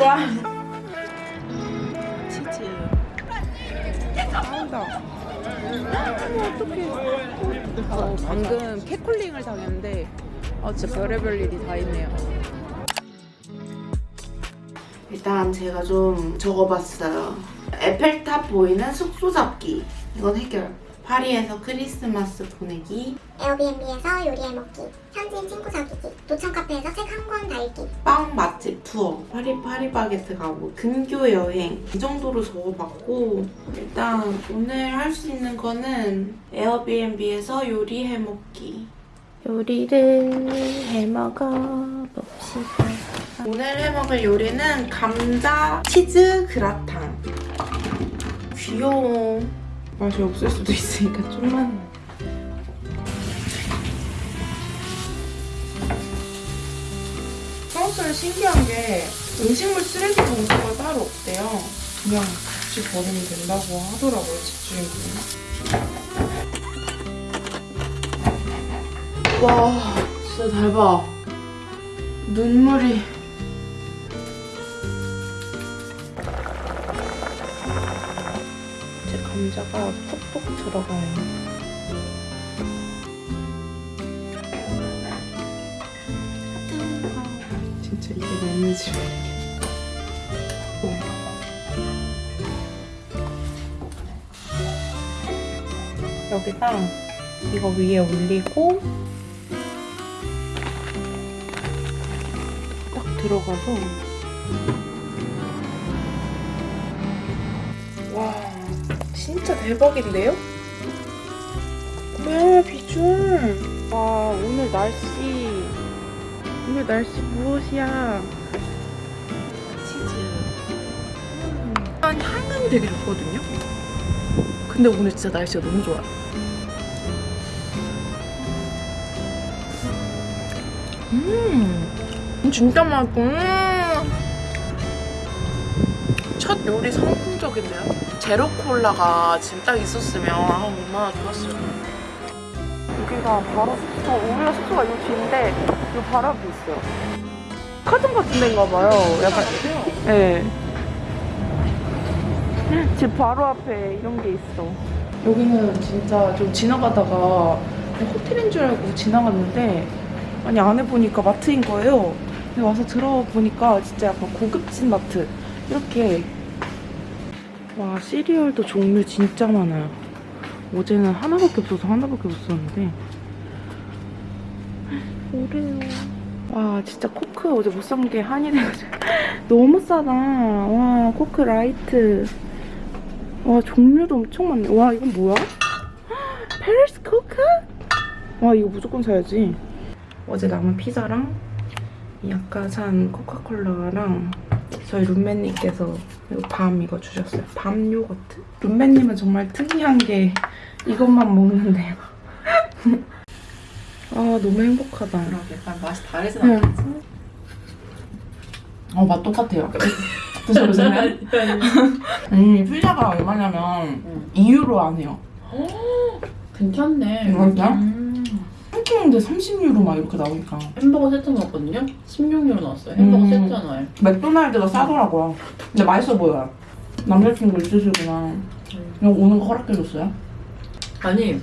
와. 치즈 어떡해. 어, 방금 캣콜링을 당했는데 아 진짜 별의별 일이 다 있네요 일단 제가 좀 적어봤어요. 에펠탑 보이는 숙소 잡기. 이건 해결. 파리에서 크리스마스 보내기. 에어비앤비에서 요리해 먹기, 현지인 친구 사귀기, 도청 카페에서 책 한 권 달기, 빵 맛집 투어. 파리 파리바게트 가고 근교 여행. 이 정도로 적어봤고 일단 오늘 할 수 있는 거는 에어비앤비에서 요리해 먹기. 요리를 해 먹어 봅시다. 오늘 해먹을 요리는 감자 치즈 그라탕. 귀여워. 맛이 없을 수도 있으니까 좀만. 프랑스는 신기한 게 음식물 쓰레기 봉투가 따로 없대요. 그냥 같이 버리면 된다고 하더라고요, 집주인분이. 와, 진짜 대박. 눈물이. 감자가 푹푹 들어가요. 진짜 이게 너무 지워. 여기다 이거 위에 올리고 딱 들어가서 진짜 대박인데요? 뭐야 비주얼. 와 오늘 날씨. 오늘 날씨 무엇이야? 치즈. 한 향은 되게 좋거든요? 근데 오늘 진짜 날씨가 너무 좋아요 음 진짜 맛있고. 음. 첫 요리 성공적인데요? 제로 콜라가 지금 딱 있었으면 아, 얼마나 좋았어요. 여기가 바로 숙소, 우리가 숙소가 이 뒤인데 이 바로 앞에 있어요. 카든 같은 데인가 봐요. 약간 네. 집 바로 앞에 이런 게 있어. 여기는 진짜 좀 지나가다가 호텔인 줄 알고 지나갔는데 아니 안에 보니까 마트인 거예요. 근데 와서 들어보니까 진짜 약간 고급진 마트 이렇게 와 시리얼도 종류 진짜 많아요. 어제는 하나밖에 없어서 하나밖에 못 썼는데 오래요. 와 진짜 Coke 어제 못 산 게 한이 돼가지고 너무 싸다. 와 Coke Light. 와 종류도 엄청 많네. 와 이건 뭐야? Cherry Coke? 와 이거 무조건 사야지. 어제 남은 피자랑 이 아까 산 코카콜라랑 저희 룸메님께서 이거 밤 이거 주셨어요. 밤 요거트. 룸메님은 정말 특이한 게 이것만 먹는데요. 아 너무 행복하다. 약간 맛이 다르진 응. 않겠지? 어, 맛 똑같아요. 드셔보세요. 음, 피자가 얼마냐면 2유로 안 해요. 괜찮네. 진짜? 음. 한 끼인데 30유로 막 이렇게 나오니까. 햄버거 세트 넣었거든요? 16유로 넣었어요. 햄버거 음. 세트 하나에. 맥도날드가 싸더라고요. 근데 맛있어 보여요. 남자친구 있으시구나. 이거 오는 거 허락해줬어요? 아니,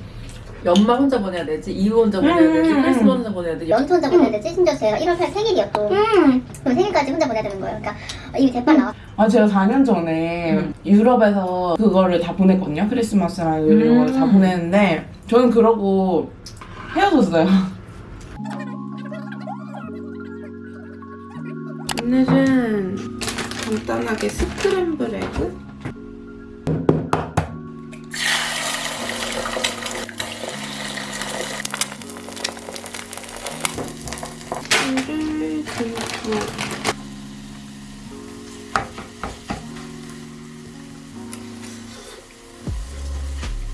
연말 혼자 보내야 되지, 이후 혼자 보내야 되지, 음. 크리스마스 혼자 보내야 되지. 연초 혼자 보내야 되지? 심지어 제가 1월 8일 생일이었고 그럼 생일까지 혼자 보내야 되는 거예요. 그러니까 이미 대판 나왔 아, 제가 4년 전에 음. 유럽에서 그거를 다 보냈거든요. 크리스마스랑 이런 걸 다 음. 보냈는데, 저는 그러고 헤어졌어요. 오늘은 간단하게 스크램블 에그?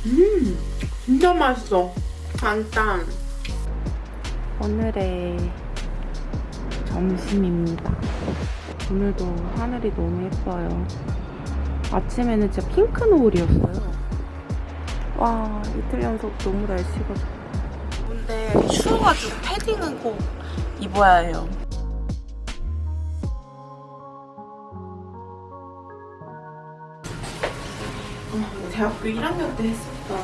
음, 진짜 맛있어. 간단. 오늘의 점심입니다. 오늘도 하늘이 너무 예뻐요. 아침에는 진짜 핑크 노을이었어요. 와 이틀 연속 너무 날씨가 좋고. 근데 추워가지고 패딩은 꼭 입어야 해요. 어, 대학교 1학년 때 했었던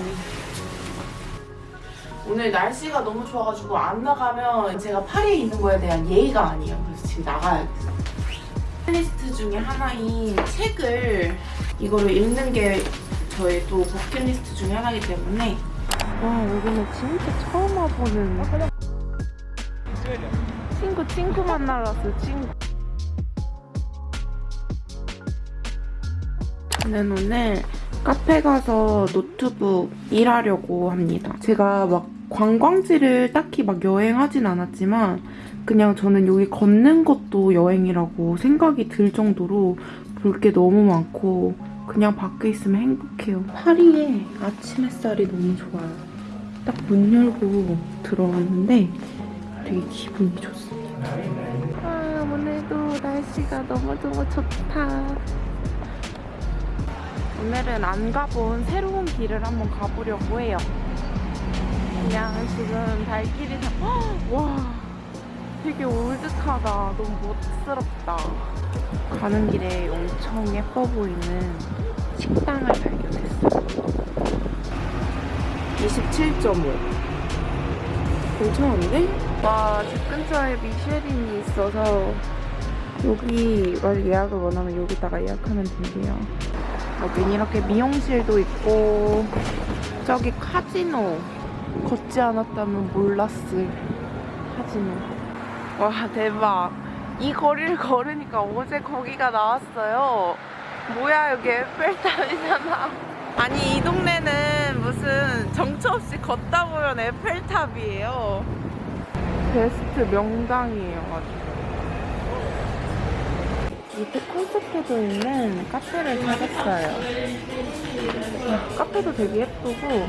오늘 날씨가 너무 좋아가지고 안 나가면 제가 파리에 있는 거에 대한 예의가 아니에요. 그래서 지금 나가야겠어요. 버킷리스트 중에 하나인 책을 이거를 읽는 게 저의 또 버킷리스트 중에 하나이기 때문에 와 여기는 진짜 처음 와보는 친구 친구 만나러 왔어요 친구 저는 오늘 카페 가서 노트북 일하려고 합니다. 제가 막 관광지를 딱히 막 여행하진 않았지만 그냥 저는 여기 걷는 것도 여행이라고 생각이 들 정도로 볼 게 너무 많고 그냥 밖에 있으면 행복해요. 파리의 아침 햇살이 너무 좋아요. 딱 문 열고 들어왔는데 되게 기분이 좋습니다. 아, 오늘도 날씨가 너무너무 좋다. 오늘은 안 가본 새로운 길을 한번 가보려고 해요. 그냥 지금 발길이 다... 헉, 와, 되게 올드하다. 너무 멋스럽다. 가는 길에 엄청 예뻐 보이는 식당을 발견했어요. 27.5. 괜찮은데? 와, 집 근처에 미쉐린이 있어서 여기 만약 예약을 원하면 여기다가 예약하면 된대요. 여긴 이렇게 미용실도 있고 저기 카지노 걷지 않았다면 몰랐을 카지노 와 대박. 이 거리를 걸으니까 어제 거기가 나왔어요. 뭐야 여기 에펠탑이잖아. 아니 이 동네는 무슨 정처 없이 걷다 보면 에펠탑이에요. 베스트 명당이에요 아주 밑에 콘셉트도 있는 카페를 찾았어요. 카페도 되게 예쁘고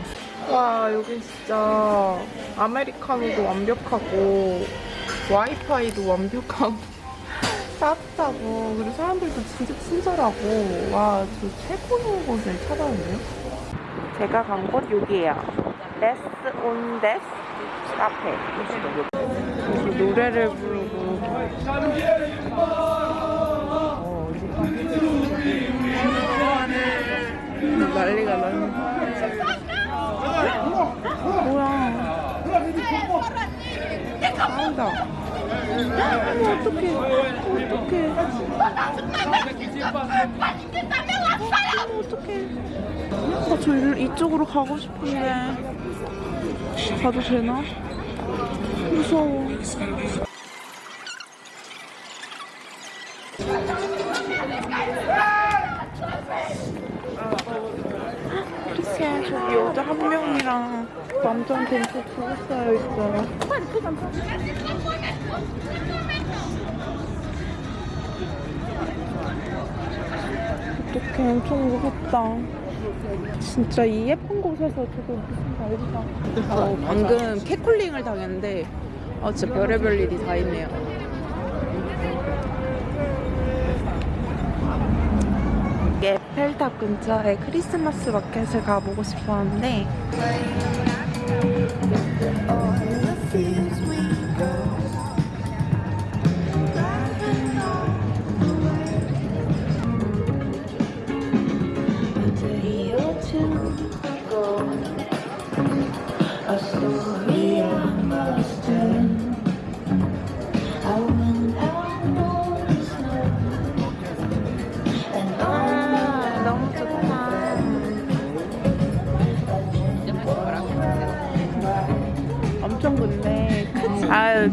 와 여기 진짜 아메리카노도 완벽하고 와이파이도 완벽하고 따뜻하고 그리고 사람들도 진짜 친절하고 와 저 최고인 곳을 찾아왔네요. 제가 간 곳 여기예요. 데스 온 데스 카페. 여기 노래를 부르고 난리가 나네. 뭐야. 나온다. 어머, 어떡해. 어떡해. 어머, 어떡해. 아, 저 일, 이쪽으로 가고 싶은데. 가도 되나? 무서워. 어떡해 저기 여자 한 명이랑 남자한테 또 두고 쌓여 있어요. 어떡해 엄청 무섭다. 진짜 이 예쁜 곳에서 저거 무슨 난리가 어, 방금 캣콜링을 당했는데 아 진짜 별의별 일이 다 있네요. 이게 에 펠탑 근처에 크리스마스 마켓을 가보고 싶었는데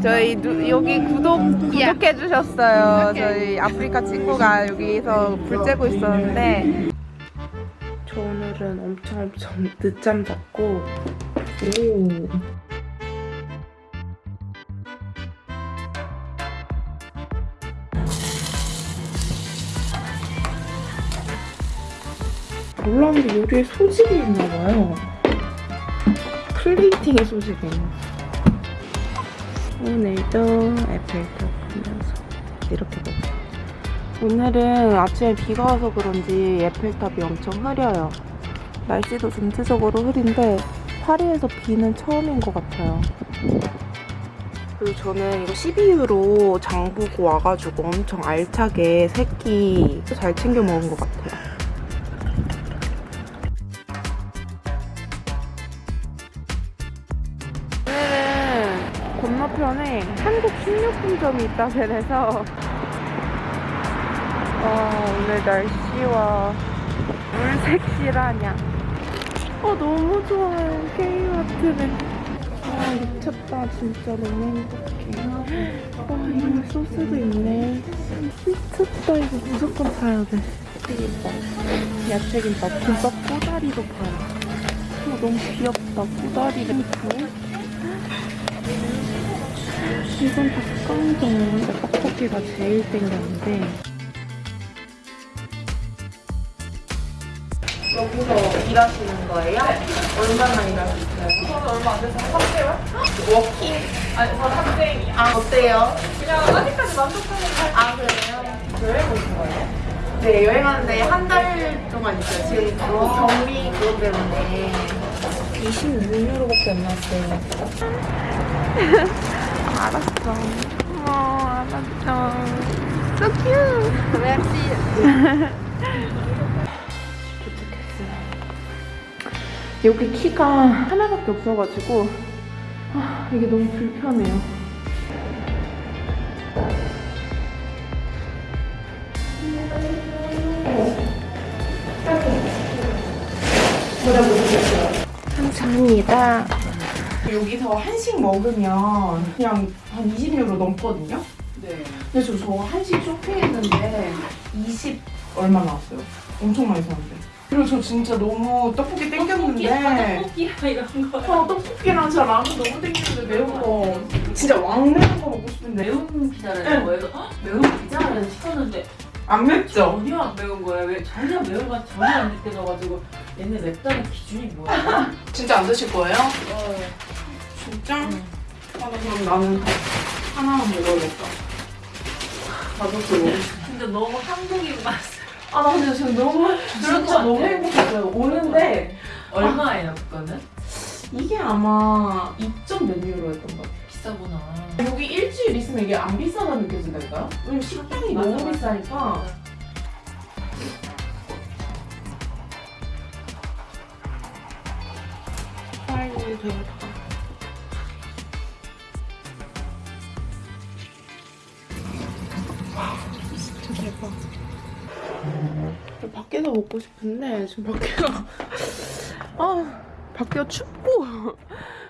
저희 누, 여기 구독 구독해 주셨어요. 저희 아프리카 친구가 여기서 불 쬐고 있었는데 저 오늘은 엄청 엄청 늦잠 잤고 오. 몰랐는데 요리에 소질이 있나봐요. 플레이팅의 소질이 있나 오늘도 에펠탑 보면서 이렇게 먹어요. 오늘은 아침에 비가 와서 그런지 에펠탑이 엄청 흐려요. 날씨도 전체적으로 흐린데 파리에서 비는 처음인 것 같아요. 그리고 저는 이거 12유로 장 보고 와가지고 엄청 알차게 새끼 잘 챙겨 먹은 것 같아요. 식료품점이 있다 그래서. 와 오늘 날씨와 물 색 실화냐. 어 너무 좋아요. K마트는. 아 미쳤다 진짜. 너무 행복해. 와 이런 소스도 있네. 미쳤다 이거 무조건 사야 돼. 야채김밥. 김밥 꼬다리도 팔아 어, 너무 귀엽다. 꼬다리를 있고 이건 닭강정 떡볶이가 제일 땡겼는데 여기서 일하시는 거예요? 얼마나 일하셨어요? 저는 얼마 안 돼서 3개월? 워킹? 아니 저 학생이 아 어때요? 그냥 아직까지 만족하는 아 그래요? 여행 오신 거예요? 네 여행하는데 한 달 동안 있어요 지금 그 경비 그것 때문에 26유로밖에 안 나왔어요 알았어 어 알았어 So cute merci 여기 키가 하나밖에 없어가지고 아, 이게 너무 불편해요. 감사합니다. 여기서 한식 먹으면 그냥 한 20유로 넘거든요. 네. 근데 저, 저 한식 쇼핑했는데 20 얼마 나왔어요. 엄청 많이 샀는데. 그리고 저 진짜 너무 떡볶이 땡겼는데 떡볶이야 이런 거. 어, 떡볶이랑 저 라면 너무 땡기는데 매운 거 진짜 왕 매운 거 먹고 싶은데 매운 피자를 응. 거예요. 헉, 매운 피자를 시켰는데 안 맵죠? 전혀 안 매운 거야. 왜 전혀 매운 맛 전혀 안 느껴져가지고 얘네 맵다는 기준이 뭐야? 진짜 안 드실 거예요? 어. 진짜? 응. 아, 나 그럼 나는 하나만 먹어야겠다. 가족도 먹고 싶어. 근데 너무 한국인 맛. 아, 나 근데 지금 너무, 것 진짜. 너무 행복했어요. 오는데 얼마예요 그거는? 이게 아마 2점 몇 유로였던 것 같아요. 비싸구나. 여기 일주일 있으면 이게 안 비싸다 느껴진다니까요? 왜냐면 식당이 맞아, 너무 맞아. 비싸니까. 빨리 되겠다. 밖에서 먹고 싶은데 지금 밖에가 아 밖에가 춥고.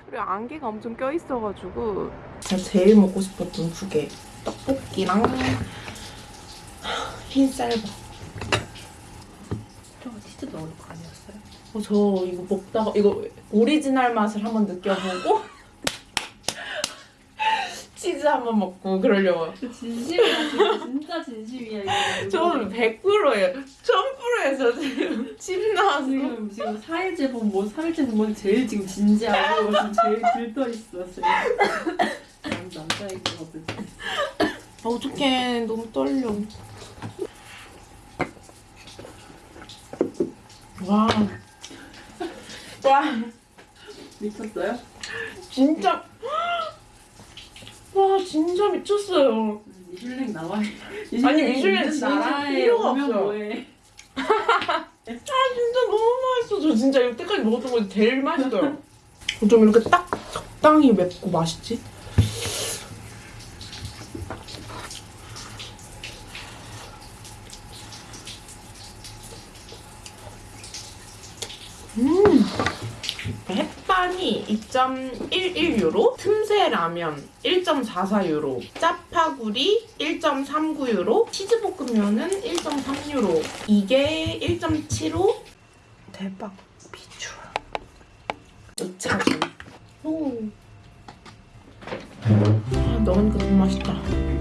그리고 안개가 엄청 껴 있어가지고. 제가 제일 먹고 싶었던 두 개. 떡볶이랑 흰쌀밥. 저거 치즈 넣을 거 아니었어요? 어, 저 이거 먹다가 이거 오리지널 맛을 한번 느껴보고 치즈 한번 먹고 그러려고요 진심이야 진짜, 진짜 진심이야 이거. 저는 100%예요 1000%예요 저 지금 침 나왔어 지금 지금 4일째 본 뭐, 3일째 본 뭐, 제일 지금 진지하고 지금 제일 들떠 있어 지금. 난 남자애기거든. 아, 어떡해 너무 떨려 와 와, 미쳤어요? 진짜 와 진짜 미쳤어요 미슐랭 나와. 아니, 미슐랭 진짜 필요가. 뭐해? 아 진짜 너무 맛있어 저 진짜 여태까지 먹었던 거 제일 맛있어요 좀 이렇게 딱 적당히 맵고 맛있지? 음 햇반이 2.11유로, 틈새 라면 1.44유로, 짜파구리 1.39유로, 치즈볶음면은 1.3유로. 이게 1.75? 대박. 비주얼. 2차전. 오. 아, 너무 맛있다.